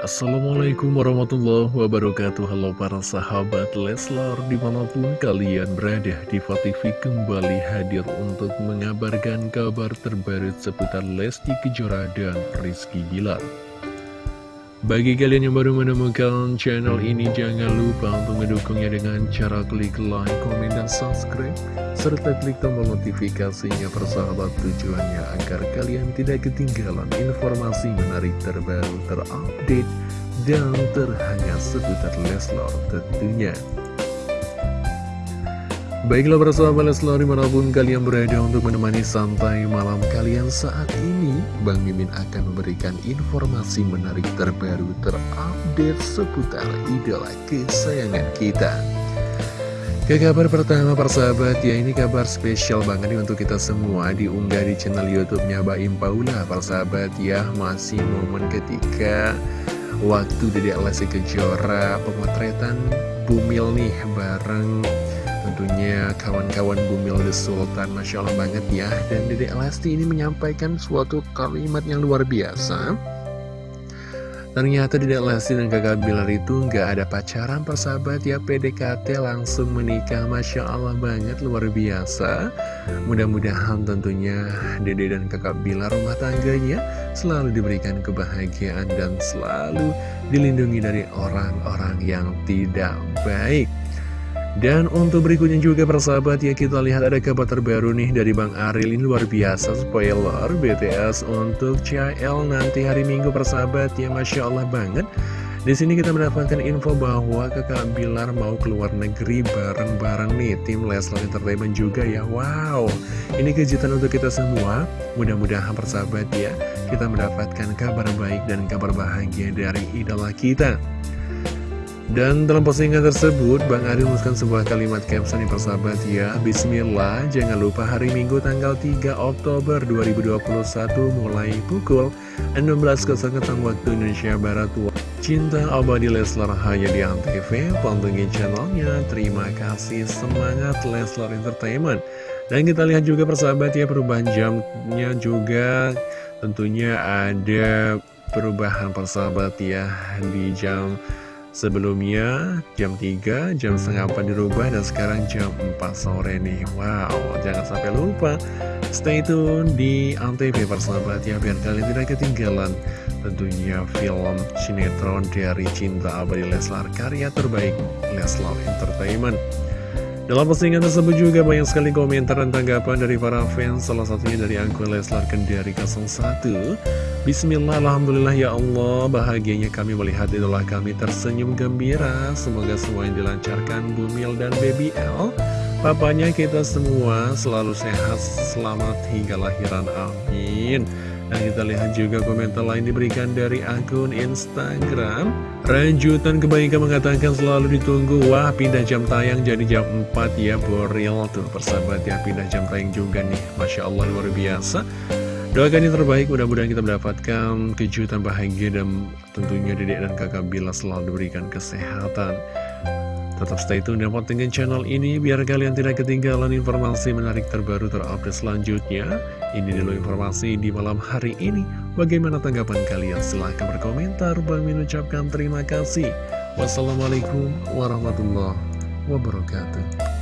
Assalamualaikum warahmatullahi wabarakatuh. Halo para sahabat Leslar Di mana pun kalian berada Diva TV kembali hadir Untuk mengabarkan kabar terbaru Seputar Lesti Kejora dan Rizky Bilar bagi kalian yang baru menemukan channel ini, jangan lupa untuk mendukungnya dengan cara klik like, komen, dan subscribe, serta klik tombol notifikasinya persahabat tujuannya agar kalian tidak ketinggalan informasi menarik terbaru, terupdate, dan terhangat seputar Leslar tentunya. Baiklah para sahabat Leslar di mana pun kalian berada untuk menemani santai malam kalian saat ini Bang Mimin akan memberikan informasi menarik terbaru terupdate seputar idola kesayangan kita. Ke kabar pertama para sahabat ya ini kabar spesial banget nih untuk kita semua diunggah di channel youtube-nya Baim Paula. Para sahabat ya masih momen ketika waktu Dedek Lesti Kejora pemotretan Bumil nih bareng Tentunya kawan-kawan Bumil The Sultan Masya Allah banget ya. Dan Dede Lesti ini menyampaikan suatu kalimat yang luar biasa. Ternyata Dede Lesti dan kakak Bilar itu nggak ada pacaran persahabat ya. PDKT langsung menikah Masya Allah banget luar biasa. Mudah-mudahan tentunya Dede dan kakak Bilar rumah tangganya Selalu diberikan kebahagiaan dan selalu dilindungi dari orang-orang yang tidak baik dan untuk berikutnya juga persahabat ya kita lihat ada kabar terbaru nih dari Bang Aril ini luar biasa spoiler BTS untuk CL nanti hari Minggu persahabat ya Masya Allah banget. Di sini kita mendapatkan info bahwa kakak Bilar mau keluar negeri bareng-bareng nih tim Leslar Entertainment juga ya. Wow ini kejutan untuk kita semua. Mudah-mudahan persahabat ya kita mendapatkan kabar baik dan kabar bahagia dari idola kita dan dalam postingan tersebut, Bang Ari menuliskan sebuah kalimat caption yang persahabat ya. Bismillah, jangan lupa hari Minggu tanggal 3 Oktober 2021 mulai pukul 16.00 waktu Indonesia Barat. Cinta abadi Leslar hanya di Antv, pantengin channelnya. Terima kasih, semangat Leslar Entertainment. Dan kita lihat juga persahabat ya, perubahan jamnya juga. Tentunya ada perubahan persahabat ya Di jam Sebelumnya jam 3, jam setengah 4 dirubah dan sekarang jam 4 sore nih. Wow, jangan sampai lupa. Stay tune di Antv persahabat ya Biar kalian tidak ketinggalan Tentunya film sinetron dari Cinta Abadi Leslar Karya terbaik Leslar Entertainment. Dalam postingan tersebut juga banyak sekali komentar dan tanggapan dari para fans, salah satunya dari akun Leslar Kendari 01. Bismillah, Alhamdulillah ya Allah, bahagianya kami melihat idola kami tersenyum gembira. Semoga semua yang dilancarkan Bumil dan Baby L. Papanya kita semua selalu sehat, selamat hingga lahiran, amin. Nah kita lihat juga komentar lain diberikan dari akun Instagram. Ranjutan kebaikan mengatakan selalu ditunggu. Wah pindah jam tayang jadi jam 4 ya Boril. Tuh persahabat ya pindah jam tayang juga nih. Masya Allah luar biasa Doakan yang terbaik mudah-mudahan kita mendapatkan kejutan bahagia Dan tentunya dedek dan kakak Bila selalu diberikan kesehatan Tetap stay tune dan pantengin channel ini biar kalian tidak ketinggalan informasi menarik terbaru terupdate selanjutnya. Ini dulu informasi di malam hari ini. Bagaimana tanggapan kalian? Silahkan berkomentar. Bang Min ucapkan terima kasih. Wassalamualaikum warahmatullahi wabarakatuh.